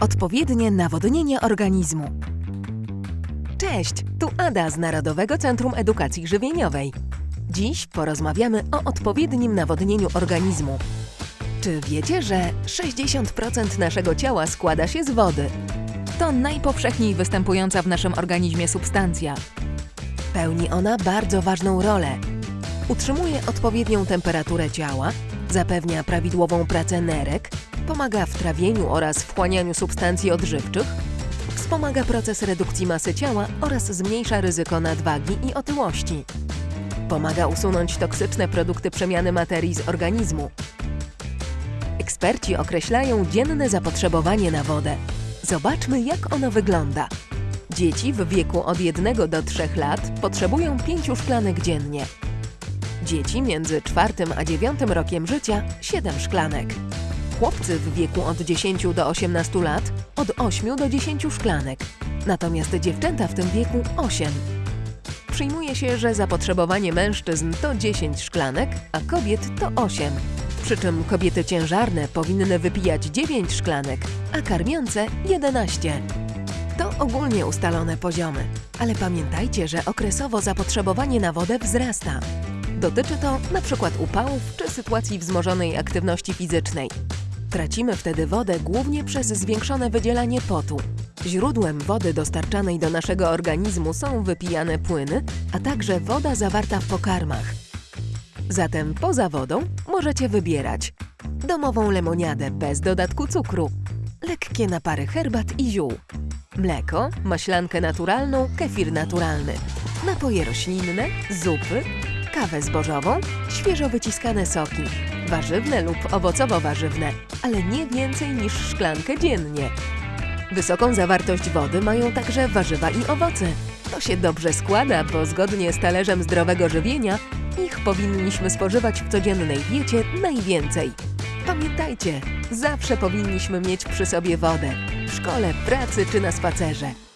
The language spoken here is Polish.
Odpowiednie nawodnienie organizmu. Cześć, tu Ada z Narodowego Centrum Edukacji Żywieniowej. Dziś porozmawiamy o odpowiednim nawodnieniu organizmu. Czy wiecie, że 60% naszego ciała składa się z wody? To najpowszechniej występująca w naszym organizmie substancja. Pełni ona bardzo ważną rolę. Utrzymuje odpowiednią temperaturę ciała, zapewnia prawidłową pracę nerek, pomaga w trawieniu oraz wchłanianiu substancji odżywczych, wspomaga proces redukcji masy ciała oraz zmniejsza ryzyko nadwagi i otyłości. Pomaga usunąć toksyczne produkty przemiany materii z organizmu. Eksperci określają dzienne zapotrzebowanie na wodę. Zobaczmy, jak ono wygląda. Dzieci w wieku od 1 do 3 lat potrzebują 5 szklanek dziennie. Dzieci między 4 a 9 rokiem życia 7 szklanek. Chłopcy w wieku od 10 do 18 lat od 8 do 10 szklanek. Natomiast dziewczęta w tym wieku 8. Przyjmuje się, że zapotrzebowanie mężczyzn to 10 szklanek, a kobiet to 8. Przy czym kobiety ciężarne powinny wypijać 9 szklanek, a karmiące 11. To ogólnie ustalone poziomy, ale pamiętajcie, że okresowo zapotrzebowanie na wodę wzrasta. Dotyczy to np. upałów czy sytuacji wzmożonej aktywności fizycznej. Tracimy wtedy wodę głównie przez zwiększone wydzielanie potu. Źródłem wody dostarczanej do naszego organizmu są wypijane płyny, a także woda zawarta w pokarmach. Zatem poza wodą możecie wybierać domową lemoniadę bez dodatku cukru, lekkie napary herbat i ziół, mleko, maślankę naturalną, kefir naturalny, napoje roślinne, zupy, kawę zbożową, świeżo wyciskane soki, warzywne lub owocowo-warzywne, ale nie więcej niż szklankę dziennie. Wysoką zawartość wody mają także warzywa i owoce. To się dobrze składa, bo zgodnie z talerzem zdrowego żywienia ich powinniśmy spożywać w codziennej diecie najwięcej. Pamiętajcie, zawsze powinniśmy mieć przy sobie wodę w szkole, pracy czy na spacerze.